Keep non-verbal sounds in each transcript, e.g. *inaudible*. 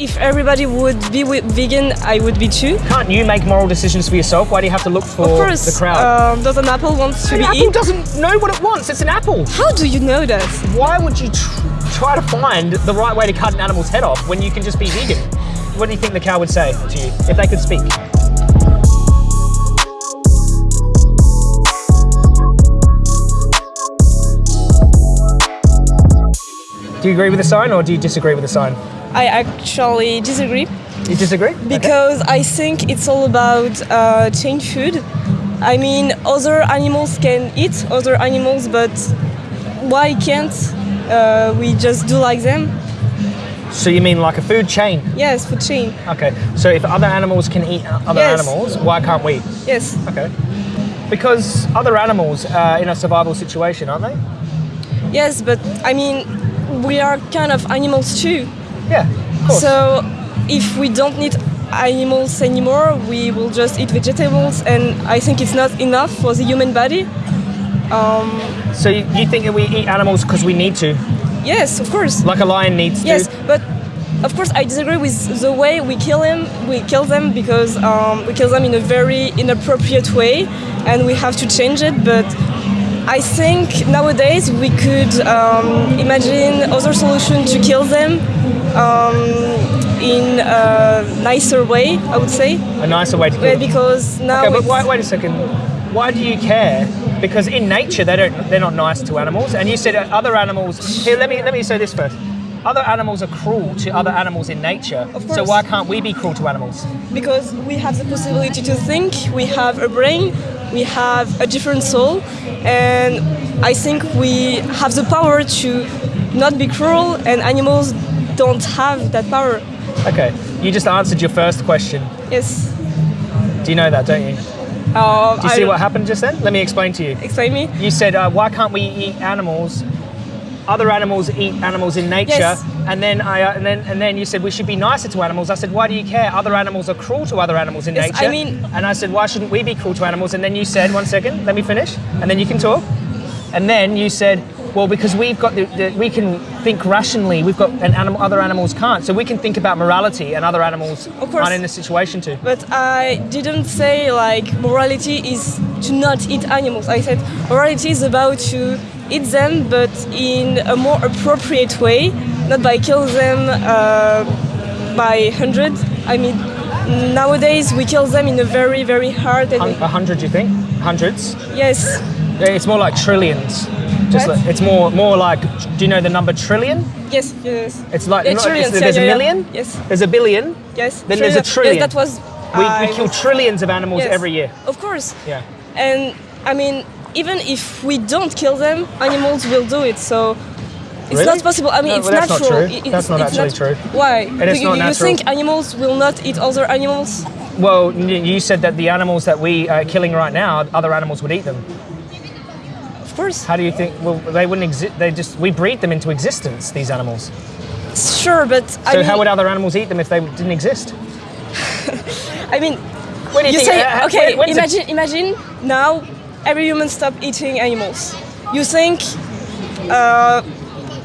If everybody would be vegan, I would be too. Can't you make moral decisions for yourself? Why do you have to look for course, the crowd? um, does an apple want to an be apple eaten? doesn't know what it wants. It's an apple. How do you know that? Why would you tr- try to find the right way to cut an animal's head off when you can just be vegan? What do you think the cow would say to you if they could speak? Do you agree with the sign or do you disagree with the sign? I actually disagree You disagree? Okay. because I think it's all about uh, chain food. I mean, other animals can eat other animals, but why can't uh, we just do like them? So you mean like a food chain? Yes, food chain. Okay. So if other animals can eat other Yes. animals, why can't we? Yes. Okay. Because other animals are in a survival situation, aren't they? Yes, but I mean, we are kind of animals too. Yeah. So if we don't need animals anymore, we will just eat vegetables, and I think it's not enough for the human body. So you, you think that we eat animals because we need to, Yes, of course. like a lion needs Yes, to? Yes, but of course I disagree with the way we kill them. We kill them because um, we kill them in a very inappropriate way, and we have to change it. But I think nowadays we could um, imagine other solution to kill them um, in a nicer way. I would say. A nicer way to Yeah, because now Okay, but wait, wait a second. Why do you care? Because in nature they don't they're not nice to animals. And you said other animals. Here, let me let me say this first. Other animals are cruel to other animals in nature. Of So why can't we be cruel to animals? because we have the possibility to think, we have a brain, we have a different soul, and I think we have the power to not be cruel, and animals don't have that power. Okay. You just answered your first question. Yes. Do you know that, don't you? Uh, Do you see what happened just then? Let me explain to you. Explain me. You said, uh, why can't we eat animals? Other animals eat animals in nature, Yes. and then I uh, and then and then you said we should be nicer to animals. I said, why do you care? Other animals are cruel to other animals in Yes, nature. I mean- and I said, why shouldn't we be cruel to animals? And then you said, one second, let me finish, and then you can talk. And then you said, well, because we've got the, the we can think rationally. We've got and animal, other animals can't, so we can think about morality, and other animals Of course. aren't in the situation to. But I didn't say like morality is to not eat animals. I said morality is about to eat them, but in a more appropriate way, not by kill them uh, by hundreds. I mean, nowadays we kill them in a very, very hard A hundred, you think? Hundreds? yes, It's more like trillions. Just like, it's more more like. Do you know the number trillion? yes, yes, It's like Yeah, not- it's- yeah, there's yeah, a yeah. million. Yes. There's a billion. yes. Then there's a trillion. Yes, that was. We, we kill was- trillions of animals yes, every year. Of course. Yeah. And I mean, even if we don't kill them, animals will do it. So it's Really? not possible. I mean, No, it's well, that's not true. It- That's not it's actually true. Why? is Do you, you think animals will not eat other animals? Well, you said that the animals that we are killing right now, other animals would eat them. Of course. How do you think? Well, they wouldn't exist. They just we breed them into existence. These animals. Sure, but I So mean, how would other animals eat them if they didn't exist? *laughs* I mean, When you, you think? say uh, okay. when- it- Imagine, imagine now every human stop eating animals. You think uh,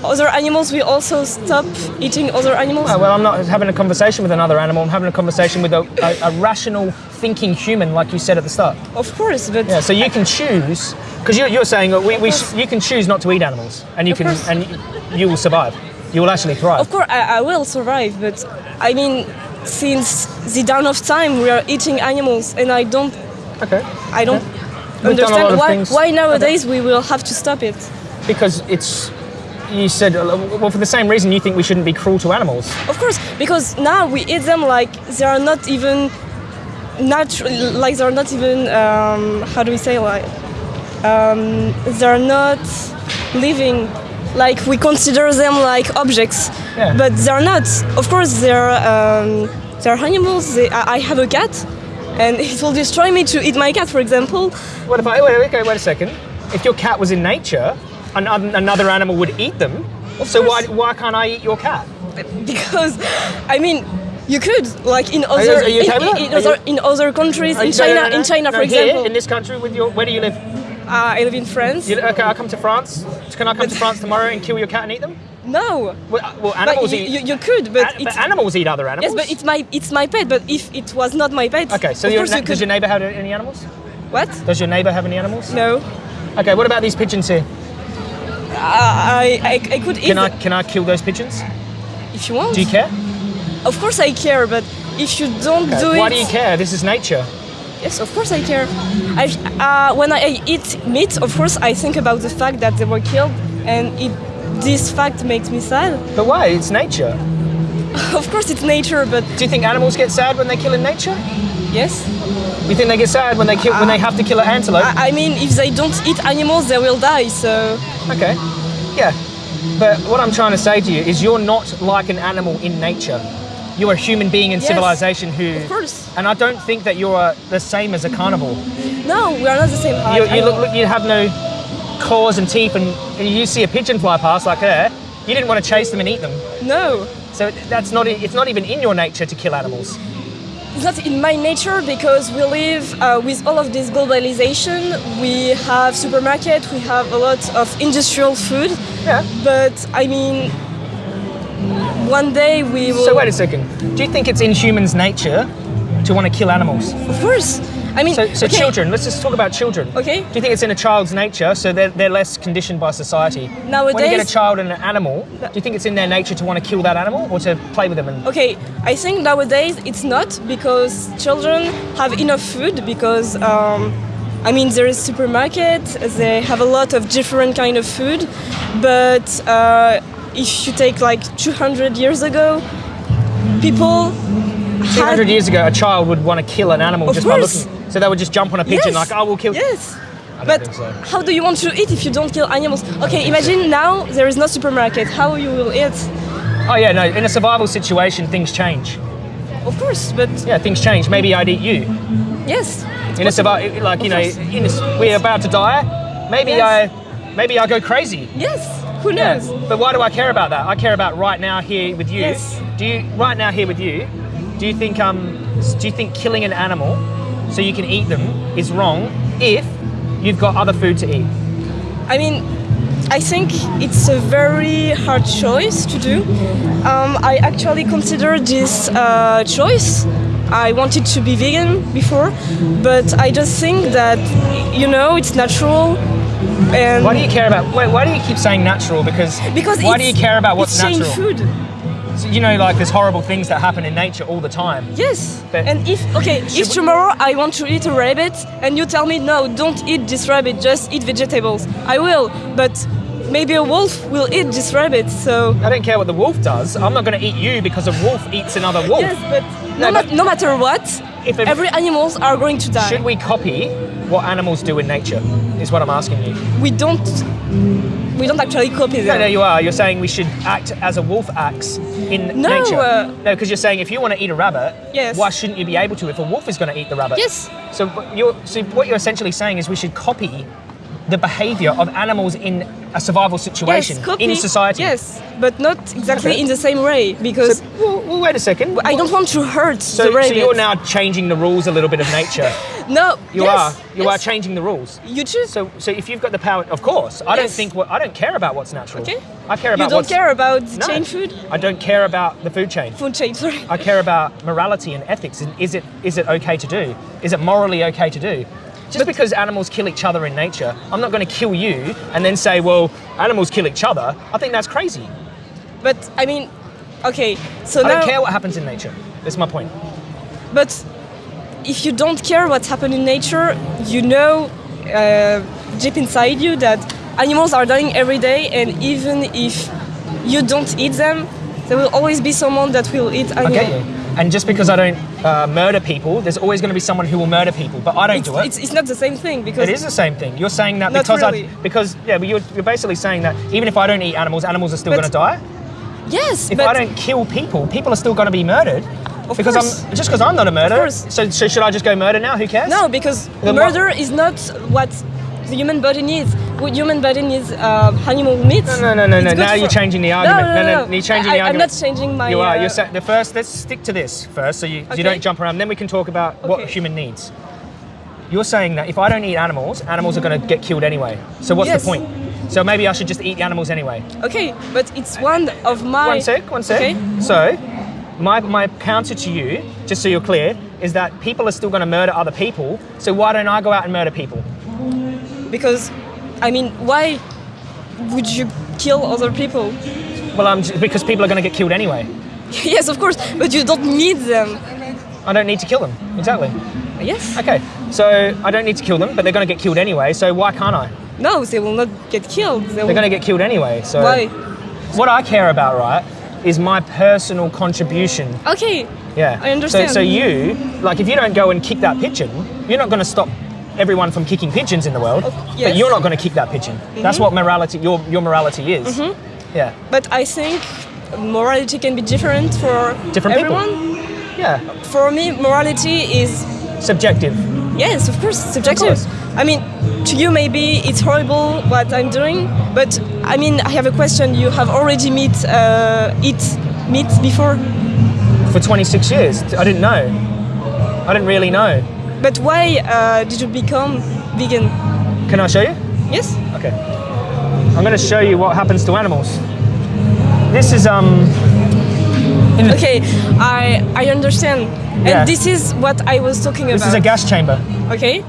other animals will also stop eating other animals? Oh, well, I'm not having a conversation with another animal. I'm having a conversation with a, a, a rational, thinking human, like you said at the start. Of course, but Yeah, so you can choose because you're, you're saying we, we sh- you can choose not to eat animals, and you Of can course. and you will survive. You will actually thrive. Of course, I, I will survive, but I mean, since the dawn of time, we are eating animals, and I don't, Okay. I don't We've done a understand why, why nowadays we will have to stop it. Because it's you said uh, well for the same reason you think we shouldn't be cruel to animals. Of course, because now we eat them like they are not even natural, like they are not even, um, how do we say, like, um, they are not living. Like we consider them like objects, Yeah. but they are not. Of course, they're um, they're animals. They, I I have a cat, and it will destroy me to eat my cat, for example. What if I wait, wait, wait, wait a second? If your cat was in nature, an, another animal would eat them. so why why can't I eat your cat? *laughs* because I mean you could like in other are you okay in, with that? in other, in other countries in you- no, China no, no, in China for here, example in this country with your where do you live? uh, I live in France You, okay, I'll come to France. Can I come to France tomorrow and kill your cat and eat them? No. Well, uh, well animals you, eat. you, you could, but a- it's but animals eat other animals. yes, but it's my it's my pet. But if it was not my pet, okay. So your, you does your neighbor have any animals? what? Does your neighbor have any animals? No. Okay. What about these pigeons here? I, I I could eat Can I can I kill those pigeons? if you want. Do you care? Of course I care, but if you don't do it, Why do you care? This is nature. Yes, of course I care. I, uh, when I eat meat, of course I think about the fact that they were killed, and it, this fact makes me sad. But why? It's nature. *laughs* Of course it's nature, but Do you think animals get sad when they kill in nature? yes. You think they get sad when they kill when they have to kill an antelope? I, I mean, if they don't eat animals, they will die. So Okay. Yeah. But what I'm trying to say to you is you're not like an animal in nature. You're a human being in Yes. civilization who. of course, And I don't think that you're uh, the same as a carnivore. no, we are not the same. You, you look, look, you have no claws and teeth, and, and you see a pigeon fly past like her. You didn't want to chase them and eat them. No, So that's not. It's not even in your nature to kill animals. it's not in my nature because we live uh, with all of this globalization. We have supermarket, we have a lot of industrial food, Yeah. but I mean, one day we will. So wait a second. Do you think it's in humans' nature to want to kill animals? Of course. I mean, So, so okay, children. Let's just talk about children. Okay. Do you think it's in a child's nature, so they're, they're less conditioned by society? Nowadays, when you get a child and an animal, do you think it's in their nature to want to kill that animal or to play with them? And Okay, I think nowadays it's not because children have enough food because um, I mean there is supermarket, they have a lot of different kind of food, but uh, if you take like 200 years ago, people 200 had, years ago, a child would want to kill an animal Of just course. by looking. So they would just jump on a pigeon Yes. like, "I will kill." Yes. But so. how do you want to eat if you don't kill animals? Okay, imagine now there is no supermarket. How you will eat? Oh yeah, no. In a survival situation, things change. Of course, but Yeah, things change. Maybe I'd eat you. yes. In a survival, like you Of know, in a, we're about to die. Maybe Yes. I, maybe I go crazy. Yes. Who Yeah, knows? but why do I care about that? I care about right now here with you. Yes. Do you right now here with you? Do you think um do you think killing an animal so you can eat them is wrong if you've got other food to eat? I mean, I think it's a very hard choice to do. Um, I actually considered this uh, choice. I wanted to be vegan before, but I just think that you know it's natural. And Why do you care about? Wait, why do you keep saying natural? Because because why do you care about what's natural? food. So, you know, like there's horrible things that happen in nature all the time. Yes. But- and if okay, if tomorrow I want to eat a rabbit and you tell me no, don't eat this rabbit, just eat vegetables, I will. But maybe a wolf will eat this rabbit. So I don't care what the wolf does. I'm not going to eat you because a wolf eats another wolf. yes, but No, no, but- no matter what, If a- every animals are going to die. Should we copy what animals do in nature? Is what I'm asking you. We don't. We don't actually copy No, them. no, you are. You're saying we should act as a wolf acts in No, nature. uh, no, because you're saying if you want to eat a rabbit, Yes. why shouldn't you be able to if a wolf is going to eat the rabbit? Yes. So you're, so what you're essentially saying is we should copy the behavior of animals in a survival situation yes, in society. Yes, but not exactly Okay. in the same way because So, well, well, wait a second. I don't want to hurt So, the so you're now changing the rules a little bit of nature. *laughs* no. You yes, are. You yes. are changing the rules. You choose. So, so if you've got the power, of course, I don't think what I don't care about what's natural. Okay. I care about. you don't what's care about the No. chain food. I don't care about the food chain. Food chain. Sorry. I care about morality and ethics. And is it is it okay to do? Is it morally okay to do? Just because animals kill each other in nature, I'm not going to kill you and then say, well, animals kill each other. I think that's crazy. But I mean, okay. So I now, don't care what happens in nature. That's my point. but if you don't care what's happening in nature, you know uh, deep inside you that animals are dying every day, and even if you don't eat them, there will always be someone that will eat I animals. get you. And just because I don't uh, murder people, there's always going to be someone who will murder people. But I don't It's, do it. it's, it's not the same thing because It is the same thing. You're saying that because really. I because yeah, but you're, you're basically saying that even if I don't eat animals, animals are still going to die. yes, If but I don't kill people, people are still going to be murdered. Of because course. I'm just because I'm not a murderer. course. So, so should I just go murder now? Who cares? no, because Then murder is not what the human body needs. What human body needs uh, animal meat. No, no, no, no, no. Now you're changing the argument. No, no, no. You're changing I, the I'm not changing my. you are. uh, You're saying the first. Let's stick to this first, so you, Okay. you don't jump around. Then we can talk about what a human needs. You're saying that if I don't eat animals, animals are going to get killed anyway. So what's yes. the point? So maybe I should just eat the animals anyway. Okay, but it's one of my. One sec, one sec. Okay. So, my, my counter to you, just so you're clear, is that people are still going to murder other people. So why don't I go out and murder people? Because, I mean, why would you kill other people? Well, I'm j- because people are going to get killed anyway. *laughs* yes, of course, but you don't need them. I don't need to kill them. Exactly. Yes? Okay. So I don't need to kill them, but they're going to get killed anyway. So why can't I? No, they will not get killed. They they're going to get killed anyway. So Why? what I care about, right, is my personal contribution. Okay, Yeah. I understand. So, so you, like, if you don't go and kick that pigeon, you're not going to stop everyone from kicking pigeons in the world. yes. But you're not going to kick that pigeon. That's what morality, your your morality is. Yeah. but I think morality can be different for Different people. Yeah. For me, morality is Subjective. Yes, of course, subjective. course. I mean, to you maybe it's horrible what I'm doing, but I mean, I have a question. You have already meet uh, eat meat before, For 26 years, I didn't know. I didn't really know. But why uh, did you become vegan? Can I show you? Yes. Okay. I'm going to show you what happens to animals. This is um. Okay, I I understand, and Yeah. this is what I was talking This about. This is a gas chamber. Okay.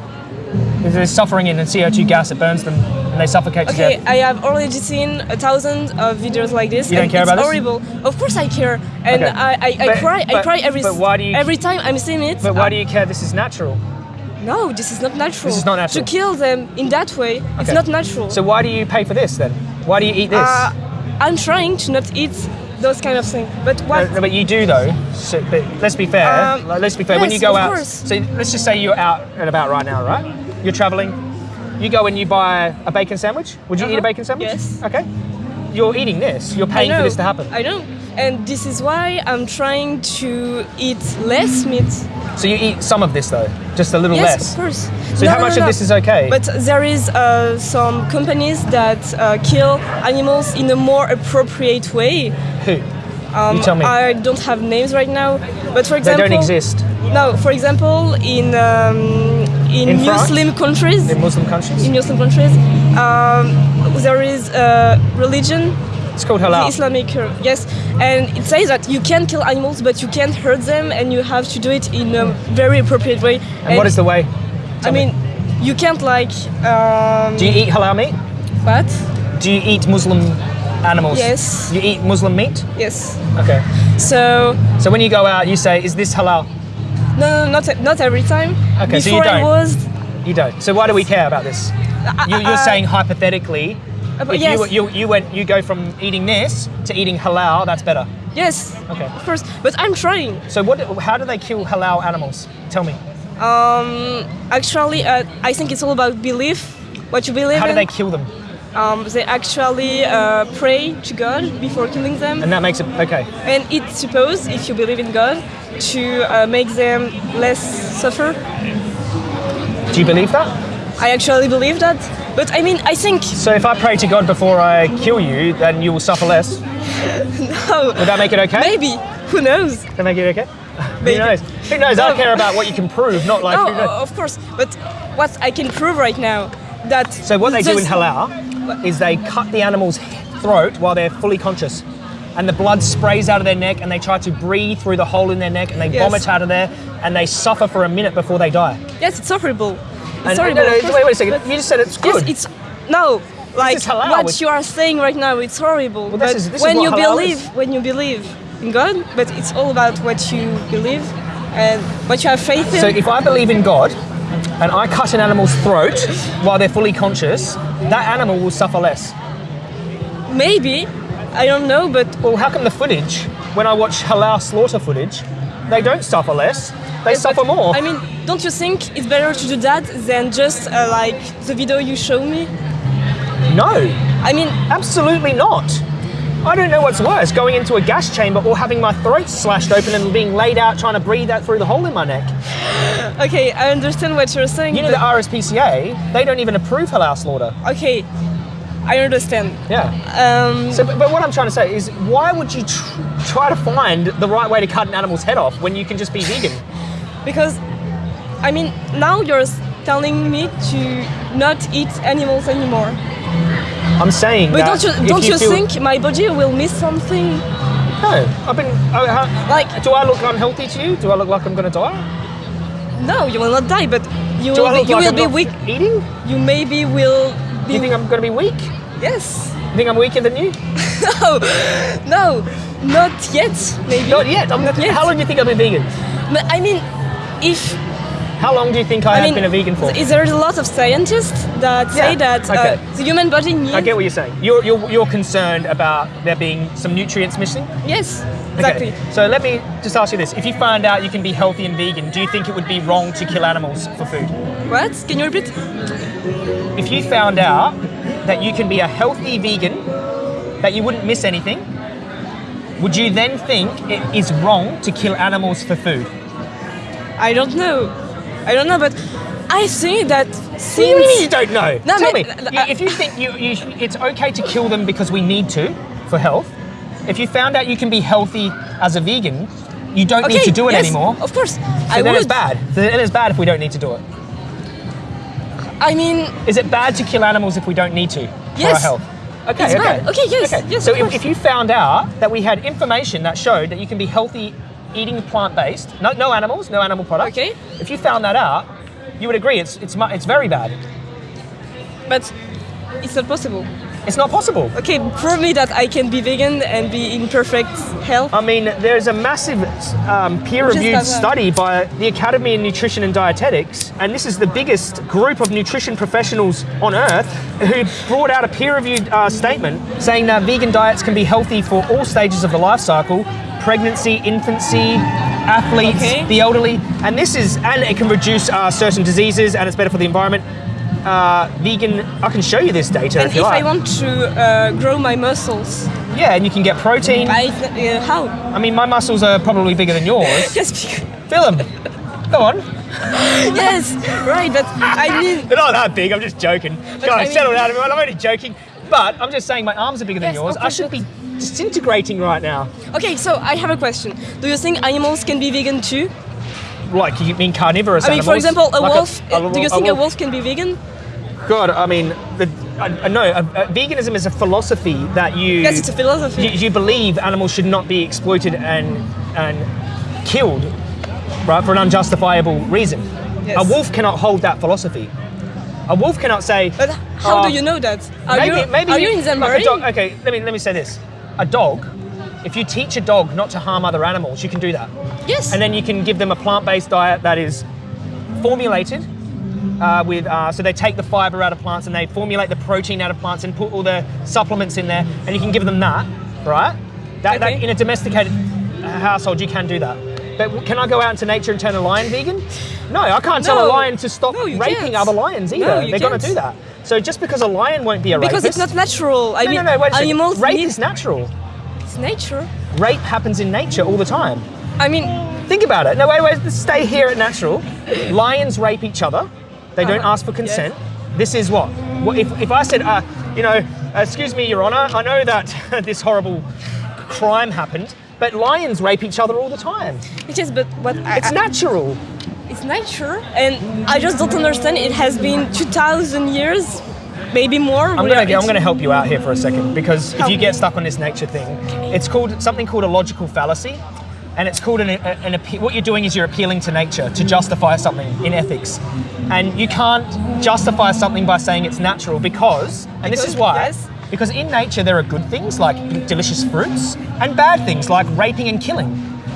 They're suffering in the CO2 gas. It burns them and they suffocate to Okay, death. I have already seen a thousand of videos like this. You don't care it's about this? horrible. Of course I care, and Okay. I, I, I But- cry. I cry every but why do you- every time I'm seeing it. But why uh, do you care? This is natural. No, this is not natural. This is not natural. To kill them in that way, it's not natural. So why do you pay for this then? Why do you eat this? uh, I'm trying to not eat those kind of things. But what? no, but you do though. So, but let's be fair. Um, let's be fair. when you go of out, course. so let's just say you're out and about right now, right? You're traveling. You go and you buy a bacon sandwich. Would you eat a Uh-huh. bacon sandwich? Yes. Okay. You're eating this. You're paying for this to happen. I know, and this is why I'm trying to eat less meat. So you eat some of this though, just a little Yes, less. of course. So No, how no, much no, of this is okay? But there is uh, some companies that uh, kill animals in a more appropriate way. Who? you tell me. Um, I don't have names right now, but for example, they don't exist No, for example, in um, in, In? Muslim countries, in Muslim countries. in Muslim countries, um, there is a religion, It's called halal. Islamic, uh, yes, and it says that you can kill animals, but you can't hurt them, and you have to do it in a very appropriate way. and what is the way? I Tell me. mean, you can't like. Um, Do you eat halal meat? what? Do you eat Muslim animals? Yes. You eat Muslim meat? Yes. Okay. So So when you go out, you say, "Is this halal?" No, no, not not every time. Okay, so you don't. was. You don't. So why do we care about this? You, you're uh, saying hypothetically, but if yes. you, you you went you go from eating this to eating halal, that's better. Yes. Okay. Of course, but I'm trying. So what? How do they kill halal animals? Tell me. Um, actually, uh, I think it's all about belief. What you believe How do they kill them? Um, they actually uh, pray to God before killing them, And that makes it okay. and it's supposed, if you believe in God, to uh, make them less suffer. Do you believe that? I actually believe that, but I mean, I think So if I pray to God before I kill you, then you will suffer less. *laughs* oh, Would that make it okay? maybe. Who knows? Can I make it okay? *laughs* Maybe. Who knows? Who knows? I No. care about what you can prove, not like. No, who knows. of course. But what I can prove right now that So what they do in halal is they cut the animal's throat while they're fully conscious. And the blood sprays out of their neck and they try to breathe through the hole in their neck and they Yes. vomit out of there and they suffer for a minute before they die. Yes, it's horrible. It's And, no, no, wait, wait a second. but- You just said it's good. Yes, it's no. Like halal, what which- you are saying right now, it's horrible. this but is- when you believe, is. when you believe in God, but it's all about what you believe and what you have faith in. so if I believe in God and I cut an animal's throat while they're fully conscious, that animal will suffer less. Maybe, I don't know, but Well, how come the footage, when I watch halal slaughter footage, they don't suffer less, they suffer more? I mean, don't you think it's better to do that than just uh, like the video you show me? no. I mean, Absolutely not. I don't know what's worse, going into a gas chamber or having my throat slashed open and being laid out trying to breathe out through the hole in my neck. *laughs* okay, I understand what you're saying. You know the RSPCA, they don't even approve halal slaughter. okay, I understand. Yeah. Um, So, but, but what I'm trying to say is, why would you tr- try to find the right way to cut an animal's head off when you can just be vegan? because I mean now you're telling me to not eat animals anymore. I'm saying But don't you don't you, feel- think my body will miss something? No, I've been. I, how, Like- do I look unhealthy to you? Do I look like I'm going to die? No, you will not die, but you will be, you will be weak. Eating? You maybe will Do be you think I'm going to be weak? yes. You think I'm weaker than you? *laughs* No, no, not yet. Maybe Not yet. I'm, Not yet. How long do you think I've been vegan? But I mean, if How long do you think I, I have mean, been a vegan for? is there's a lot of scientists that say that okay. uh, the human body needs. I get what you're saying. You're, you're, you're concerned about there being some nutrients missing? Yes, exactly. Okay. So let me just ask you this. If you find out you can be healthy and vegan, do you think it would be wrong to kill animals for food? What? Can you repeat? If you found out that you can be a healthy vegan, that you wouldn't miss anything, would you then think it is wrong to kill animals for food? I don't know. I don't know, but I think that since you don't know? No, Tell me, but- you- uh, if you think you, you, it's okay to kill them because we need to for health, if you found out you can be healthy as a vegan, you don't okay, need to do it yes, anymore. Of course, So I then would. it's bad. So then it's bad if we don't need to do it. I mean, Is it bad to kill animals if we don't need to for our Yes. health? Okay, It's okay. bad. Okay, yes, yes, So if, if you found out that we had information that showed that you can be healthy eating plant-based, no, no animals, no animal products. Okay. If you found that out, you would agree it's it's it's very bad. but it's not possible. It's not possible. Okay, prove me that I can be vegan and be in perfect health. I mean, there's a massive um, peer-reviewed Just as a- study by the Academy of Nutrition and Dietetics, and this is the biggest group of nutrition professionals on earth who brought out a peer-reviewed uh, statement saying that vegan diets can be healthy for all stages of the life cycle: pregnancy, infancy, athletes, Okay. the elderly, and this is and it can reduce uh, certain diseases, and it's better for the environment. Uh, vegan, I can show you this data and if you if like. I want to uh, grow my muscles, yeah, and you can get protein. I uh, how? I mean, my muscles are probably bigger than yours. *laughs* Yes, Fill them. Go on. *laughs* yes, right. But I *laughs* mean, They're not that big. I'm just joking. Guys, I mean- settle down, everyone. I'm only joking. But I'm just saying my arms are bigger than yours. of I should be disintegrating right now. okay. So I have a question. Do you think animals can be vegan too? Like you mean carnivorous I mean, for example, a Like wolf. a- do you think a wolf can be vegan? God, I mean, the, I, I know uh, uh, veganism is a philosophy that you. Yes, it's a philosophy. You, you believe animals should not be exploited and and killed, right, for an unjustifiable reason. Yes. A wolf cannot hold that philosophy. A wolf cannot say. But how "Oh, do you know that? Are maybe, you maybe are you in like dog- okay, let me let me say this: a dog. If you teach a dog not to harm other animals, you can do that, Yes. and then you can give them a plant-based diet that is formulated uh, with. Uh, so they take the fiber out of plants and they formulate the protein out of plants and put all the supplements in there, and you can give them that, right? That, that in a domesticated household, you can do that. But can I go out into nature and turn a lion vegan? No, I can't tell a lion to stop No, raping can't. other lions either. No, They're going to do that. So just because a lion won't be a because rapist, it's not natural. I no, mean, no, no, wait a animals Rape need is natural. it's nature. Rape happens in nature all the time. I mean, Think about it. No, wait, wait, stay here at natural. Lions rape each other. They don't ask for consent. This is what? what if, if I said, uh, you know, excuse me, Your Honor, I know that *laughs* this horrible crime happened, but lions rape each other all the time. it is. But what I, It's I- natural. it's nature, and I just don't understand. It has been two thousand years, maybe more. I'm gonna, I'm gonna help you out here for a second because if you get stuck on this nature thing, it's called something called a logical fallacy, and it's called an, an what you're doing is you're appealing to nature to justify something in ethics, and you can't justify something by saying it's natural because, and this is Because- why. yes. Because in nature there are good things like delicious fruits and bad things like raping and killing.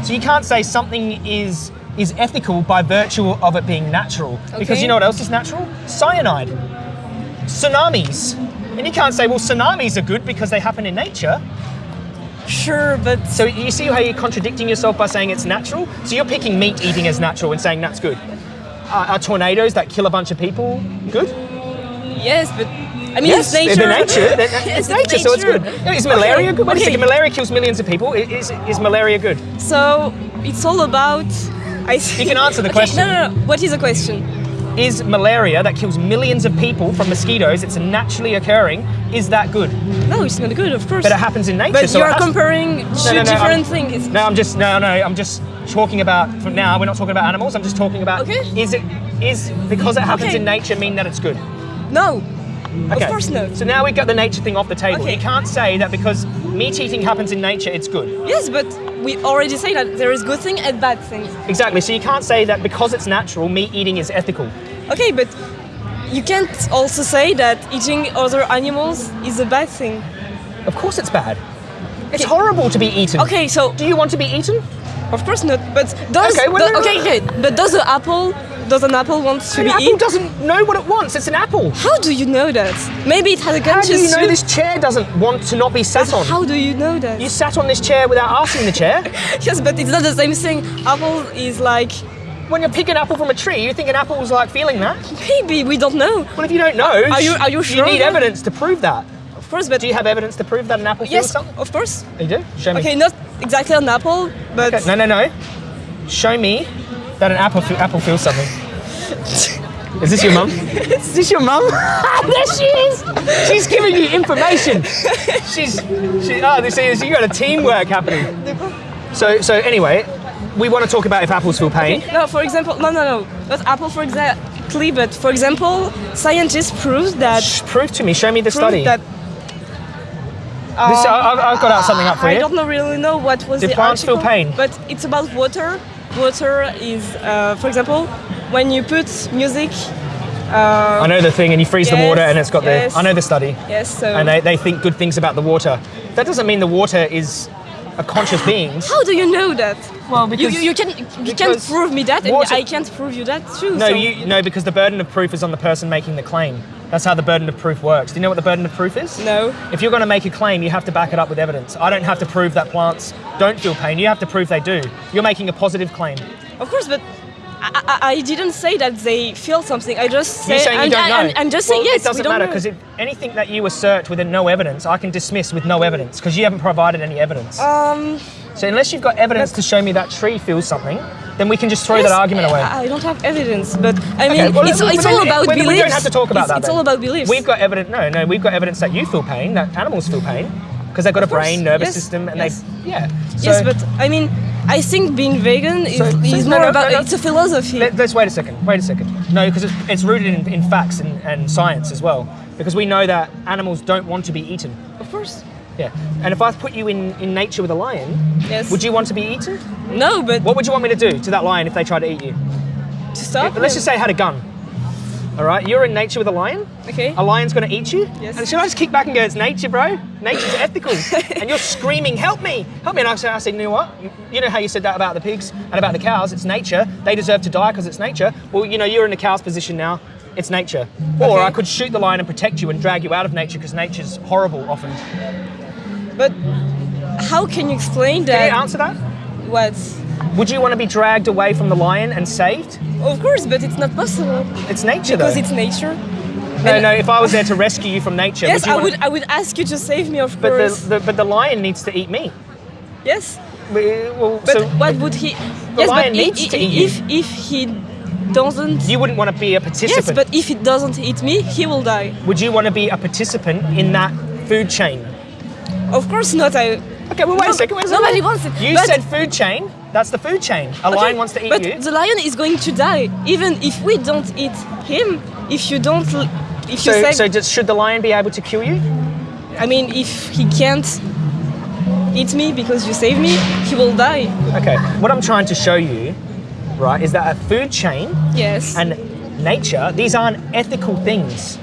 So you can't say something is is ethical by virtue of it being natural. okay. Because you know what else is natural? Cyanide tsunamis. And you can't say, well, tsunamis are good because they happen in nature. Sure, but So you see how you're contradicting yourself by saying it's natural? So you're picking meat eating as natural and saying that's good. Are, are tornadoes that kill a bunch of people good? yes, but I mean yes, it's nature. they're *laughs* nature. It's Yes, nature, so it's good. Is malaria Okay, good? Wait a okay. second, malaria kills millions of people. Is, is malaria good? So it's all about. I You can answer the *laughs* Okay, question. No, no, no. What is the question? Is malaria that kills millions of people from mosquitoes, it's naturally occurring, is that good? No, it's not good, of course. But it happens in nature. But so you're comparing two No, no, no, different I'm- things. No, I'm just no, no. I'm just talking about from now. We're not talking about animals. I'm just talking about Okay. is it is because it happens Okay. in nature mean that it's good? No, Okay. course not. So now we've got the nature thing off the table. Okay. You can't say that because meat eating happens in nature, it's good. Yes, but we already say that there is good thing and bad things. Exactly. So you can't say that because it's natural, meat eating is ethical. Okay, but you can't also say that eating other animals is a bad thing. Of course it's bad. It's Okay. horrible to be eaten. Okay, so Do you want to be eaten? of course not. But does Okay, well, do- no, no, okay, okay, but does the apple does an apple want to An be apple eaten? doesn't know what it wants. It's an apple. How do you know that? Maybe it has a How conscious do you know this chair doesn't want to not be sat on? How do you know that? You sat on this chair without asking the chair. *laughs* yes, but it's not the same thing. Apple is like when you're picking apple from a tree, you think an apple's like feeling that? maybe we don't know. Well, if you don't know, Are you- are you sure? You need then? evidence to prove that. Of course, but Do you have evidence to prove that an apple feels yes, something? of course. You do? Show me. Okay, not exactly an apple, but Okay, No, no, no. Show me that an apple fe- apple feels something. Is this your mum? *laughs* Is this your mum? *laughs* there she is. She's giving you information. She's she. Oh, this is you got a teamwork happening. So so anyway, we want to talk about if apples feel pain. No, for example, no, no, no, not apple, for exactly, but for example, scientists prove that Sh- Prove to me. Show me the study. that This, I, I've- I've got out uh, something up for I you. don't know really know what was Do the plants feel pain? but it's about water. Water is, uh, for example, when you put music. I know the thing, and you freeze the water, and it's got yes. the. I know the study, Yes, so and they, they think good things about the water. That doesn't mean the water is a conscious being. how do you know that? Well, You, because you, you can you can't prove me that, and water- I can't prove you that too. No, so- you no, because the burden of proof is on the person making the claim. That's how the burden of proof works. Do you know what the burden of proof is? No. If you're going to make a claim, you have to back it up with evidence. I don't have to prove that plants don't feel pain. You have to prove they do. You're making a positive claim. Of course, but I, I, I didn't say that they feel something. I just say You're saying you I'm, don't know. I'm, I'm just well, saying yes. It doesn't we don't matter because anything that you assert with no evidence, I can dismiss with no evidence because you haven't provided any evidence. um, so unless you've got evidence to show me that tree feels something, then we can just throw yes, that argument away. I, I don't have evidence, but I mean, Okay, well, it's, then- it's all about we- we don't have to talk about it's, that. It's then. all about beliefs. We've got evidence. No, no, we've got evidence that you feel pain, that animals feel pain, because they've got a course, brain, nervous yes, system, and yes. they, yeah. yes, but I mean, I think being vegan is, So- is more no, about no, no. it's a philosophy. Let, us wait a second. Wait a second. No, because it's, it's rooted in, in facts and, and science as well. Because we know that animals don't want to be eaten. of course. Yeah. And if I put you in, in nature with a lion, Yes. would you want to be eaten? No, but What would you want me to do to that lion if they tried to eat you? to stop. But let's just say I had a gun. All right, you're in nature with a lion. Okay. A lion's going to eat you. Yes. And should I just kick back and go, "It's nature, bro. Nature's ethical." *laughs* and you're screaming, "Help me! Help me!" And I say, "I said, you know what? You, know how you said that about the pigs and about the cows? It's nature. They deserve to die because it's nature. Well, you know, you're in the cow's position now. It's nature. Or Okay. I could shoot the lion and protect you and drag you out of nature because nature's horrible often. But how can you explain Can that? you answer that? What? Would you want to be dragged away from the lion and saved? Of course, but it's not possible It's nature, though. because it's nature. no, and- no. If I was there to rescue you from nature, Yes, would I would. I would ask you to save me, of But course. the, the but the lion needs to eat me. yes, We- Well, but so what would he? The yes, lion but needs i- to eat you. if if he doesn't. you wouldn't want to be a participant. yes, but if he doesn't eat me, he will die. would you want to be a participant in that food chain? Of course not. I. Okay, well wait No, a second. Wait a second. nobody wants it, You said food chain. That's the food chain. A Okay, lion wants to eat but you. the lion is going to die, even if we don't eat him. If you don't, if you So, say, so just, should the lion be able to kill you? I mean, if he can't eat me because you save me, he will die. Okay. What I'm trying to show you, right, is that a food chain Yes. and nature, these aren't ethical things.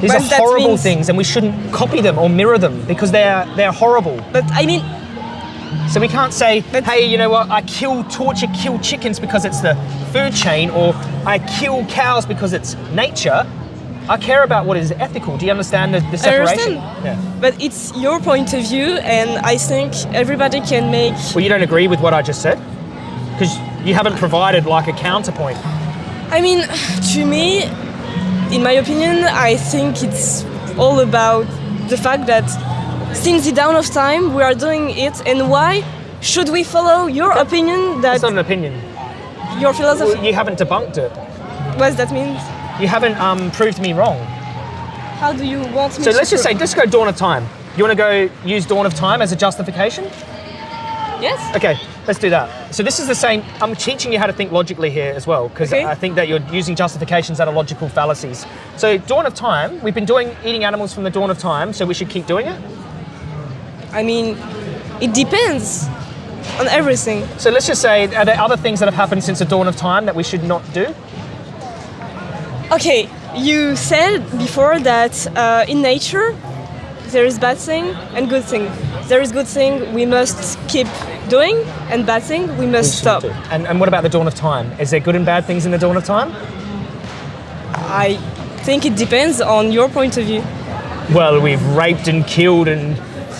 These But are horrible means- things, and we shouldn't copy them or mirror them because they're they're horrible. but I mean, So we can't say, hey, you know what, I kill, torture, kill chickens because it's the food chain, or I kill cows because it's nature. I care about what is ethical. Do you understand the, the I separation? understand. Yeah. But it's your point of view, and I think everybody can make. Well, you don't agree with what I just said? Because you haven't provided like a counterpoint. I mean, to me, in my opinion, I think it's all about the fact that since the dawn of time we are doing it, and why should we follow your opinion that That's not an opinion. your philosophy? Well, you haven't debunked it. What does that mean? You haven't um, proved me wrong. How do you want me So let's just say, let's go dawn of time. You want to go use dawn of time as a justification? yes. Okay. Let's do that. So this is the same. I'm teaching you how to think logically here as well, because Okay. I think that you're using justifications that are logical fallacies. So dawn of time, we've been doing eating animals from the dawn of time, so we should keep doing it. I mean, it depends on everything. So let's just say, are there other things that have happened since the dawn of time that we should not do? Okay, you said before that uh, in nature there is bad thing and good thing. There is good thing we must keep doing, and bad thing we must stop. And, and what about the dawn of time? Is there good and bad things in the dawn of time? I think it depends on your point of view. Well, we've raped and killed and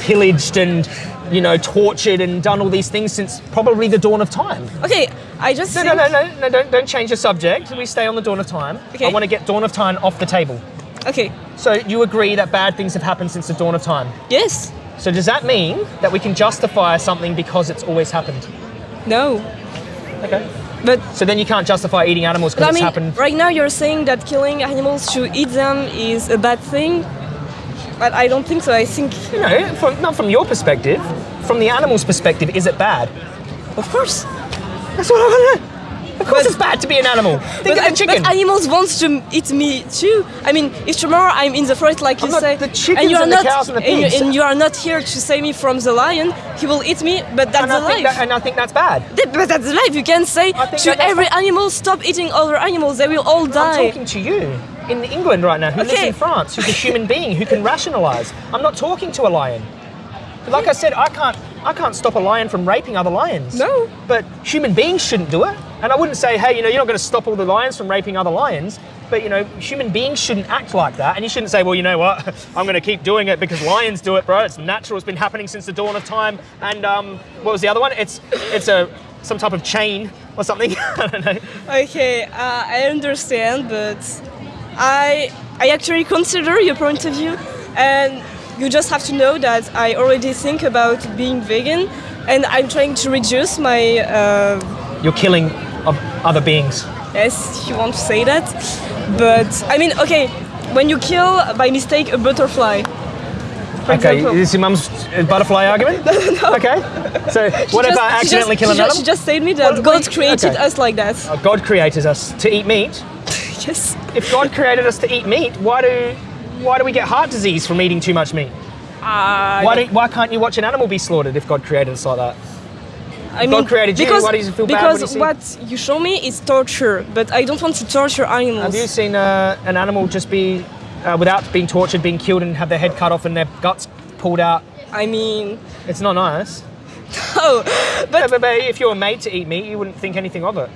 pillaged and you know tortured and done all these things since probably the dawn of time. Okay, I just No, no, no, no, no! Don't don't change the subject. We stay on the dawn of time. Okay. I want to get dawn of time off the table. Okay, So you agree that bad things have happened since the dawn of time. yes, So does that mean that we can justify something because it's always happened? no, Okay. but So then you can't justify eating animals because it's mean, happened. right now you're saying that killing animals to eat them is a bad thing, but I don't think so. I think, You know, from, not from your perspective. From the animal's perspective, is it bad? of course. That's what I want to know. Of course, But- it's bad to be an animal. Think But, of the chicken. but animals want to eat me too. I mean, if tomorrow I'm in the forest, like you I'm say, the chickens and you are and the not, cows and the you- pigs. and you are not here to save me from the lion, he will eat me. But that's and, the life. that, and I think that's bad. But that's life. You can say to that every animal, stop eating other animals. They will all die. I'm talking to you in England right now, who lives in France, who's a human being who can *laughs* rationalise. I'm not talking to a lion. Like I said, I can't, I can't stop a lion from raping other lions. No. But human beings shouldn't do it. And I wouldn't say, hey, you know, you're not going to stop all the lions from raping other lions. But you know, human beings shouldn't act like that. And you shouldn't say, well, you know what, *laughs* I'm going to keep doing it because lions do it, bro. It's natural. It's been happening since the dawn of time. And um, what was the other one? It's, it's a some type of chain or something. *laughs* I don't know. Okay, uh, I understand, but I I actually consider your point of view, and you just have to know that I already think about being vegan, and I'm trying to reduce my uh, You're killing of other beings. yes, you want to say that, but I mean, okay, when you kill by mistake a butterfly. For Okay, example. this is your mum's uh, butterfly argument? *laughs* Okay. So, what if I accidentally just, kill she just, animal? she just said me that Well, God created okay. us like that. Uh, God created us to eat meat. *laughs* If God created us to eat meat, why do why do we get heart disease from eating too much meat? Uh, Why, do, why can't you watch an animal be slaughtered if God created us like that? I God created you, because, why does it feel bad when you Because what you show me is torture, but I don't want to torture animals. Have you seen uh, an animal just be, uh, without being tortured, being killed and have their head cut off and their guts pulled out? I mean, It's not nice. *laughs* oh, But, but, but if you were made to eat meat, you wouldn't think anything of it.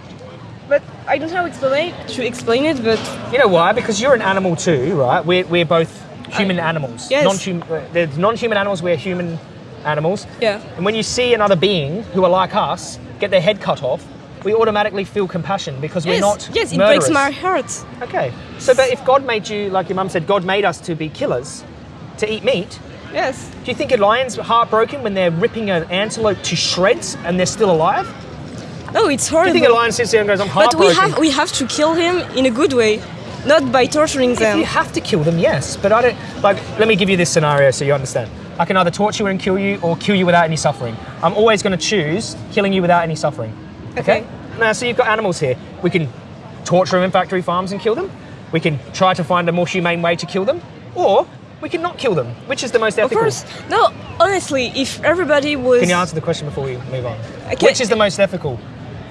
But I don't know how to explain to explain it, but You know why? Because you're an animal too, right? We're, we're both human animals. Yes. Non-hum- uh, there's non-human animals, we're human animals. yeah. And when you see another being who are like us get their head cut off, we automatically feel compassion because we're not yes, it murderers. breaks my heart. Okay. So, but if God made you, like your mum said, God made us to be killers, to eat meat, Yes. do you think a lion's heartbroken when they're ripping an antelope to shreds and they're still alive? No, it's Do you horrible. think a lion sits there and goes, I'm but heartbroken? we have we have to kill him in a good way, not by torturing If them. you have to kill them, yes. But I don't like. Let me give you this scenario so you understand. I can either torture you and kill you, or kill you without any suffering. I'm always going to choose killing you without any suffering. Okay. Okay. Now, so you've got animals here. We can torture them in factory farms and kill them. We can try to find a more humane way to kill them, or we can not kill them. Which is the most ethical. Of course. No, honestly, if everybody was Can you answer the question before we move on? Okay. Which is the most ethical?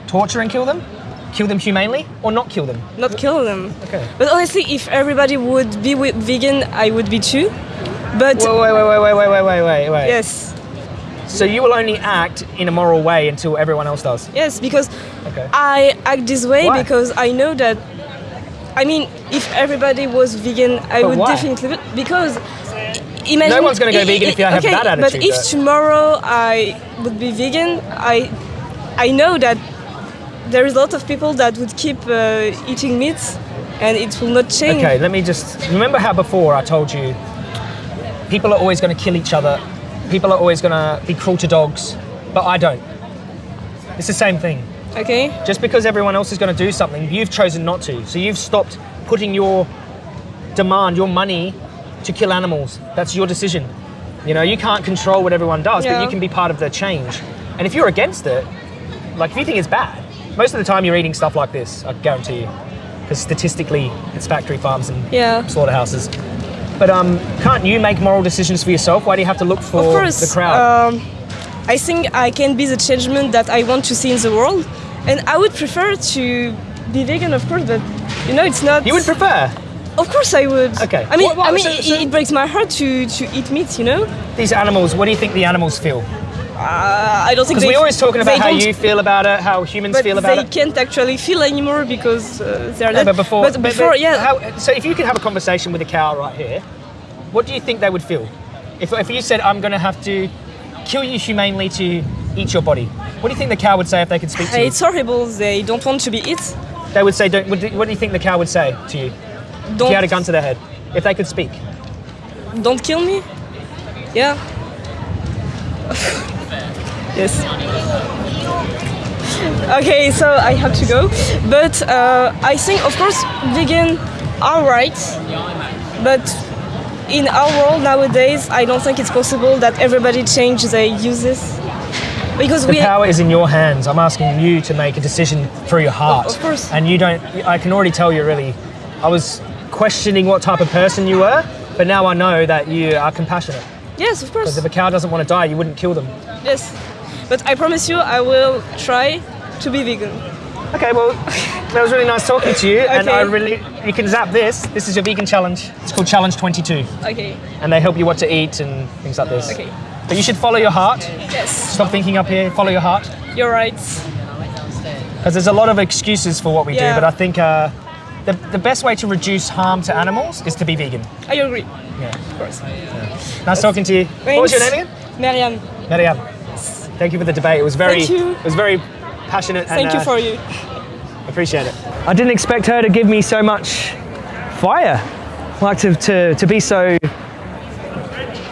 Torture and kill them, kill them humanely, or not kill them? not kill them. Okay. But honestly, if everybody would be vegan, I would be too. But Wait, wait, wait, wait, wait, wait, wait, wait, wait. yes, So you will only act in a moral way until everyone else does. yes, because Okay. I act this way Why? because I know that. I mean, if everybody was vegan, I But would why? definitely because. Imagine, No one's gonna go i- vegan i- if you have okay, that But if but- tomorrow I would be vegan, I, I know that there is a lot of people that would keep uh, eating meat, and it will not change. Okay, let me just remember how before I told you people are always going to kill each other, people are always going to be cruel to dogs, but I don't. It's the same thing. Okay. Just because everyone else is going to do something, you've chosen not to. So you've stopped putting your demand, your money to kill animals. That's your decision. You know, you can't control what everyone does, but you can be part of the change. And if you're against it, like if you think it's bad, most of the time you're eating stuff like this. I guarantee you, because statistically, it's factory farms and Yeah. slaughterhouses. But um, can't you make moral decisions for yourself? Why do you have to look for course, the crowd? Um, I think I can be the changement that I want to see in the world, and I would prefer to be vegan, of course. But you know, it's not. you would prefer Of course, I would. Okay. I mean, What- what- I mean, so- it, it breaks my heart to to eat meat. You know. these animals. What do you think the animals feel? Uh, I don't think Because we're always talking about how you feel about it, how humans feel about they it. can't actually feel anymore because uh, they're No, but before, But but- before, but yeah. How, so if you could have a conversation with a cow right here, what do you think they would feel? If, if you said, "I'm going to have to kill you humanely to eat your body," what do you think the cow would say if they could speak to you? It's horrible. They don't want to be eat. They would say, don't, what, do, what do you think the cow would say to you? If Don't you had a gun to their head, if they could speak. don't kill me. Yeah. *laughs* yes. Okay, so I have to go. But uh, I think, of course, vegan are right. But in our world nowadays, I don't think it's possible that everybody change their uses. Because The we power is in your hands. I'm asking you to make a decision through your heart. Of- of course. And you don't, I can already tell you're really, I was questioning what type of person you were, but now I know that you are compassionate. yes, of course. Because if a cow doesn't want to die, you wouldn't kill them. Yes. But I promise you, I will try to be vegan. Okay, well, that was really nice talking to you, Okay. and I really, you can zap this. This is your vegan challenge. It's called Challenge 22, Okay. and they help you what to eat and things like this. Okay. But you should follow your heart. Yes. Stop thinking up here. Follow your heart, You're right. because there's a lot of excuses for what we Yeah. do. But I think uh, the the best way to reduce harm to animals is to be vegan. I agree. Yeah. Of course. Nice talking to you. What was your name again? Mariam, Mariam. Thank you for the debate. It was very, it was very passionate. thank and, you uh, for you. Appreciate it. I didn't expect her to give me so much fire. Like to, to, to be so.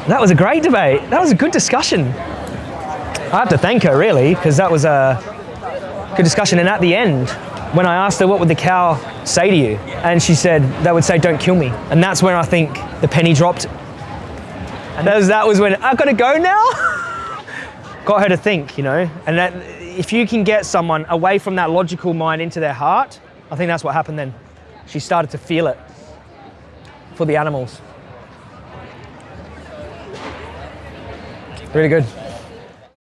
That was a great debate. That was a good discussion. I have to thank her really, because that was a good discussion. And at the end, when I asked her what would the cow say to you, and she said they would say, "Don't kill me," and that's when I think the penny dropped. And that was, that was when I've gotta go now. *laughs* Got her to think, you know, and that if you can get someone away from that logical mind into their heart, I think that's what happened then. She started to feel it for the animals. Really good.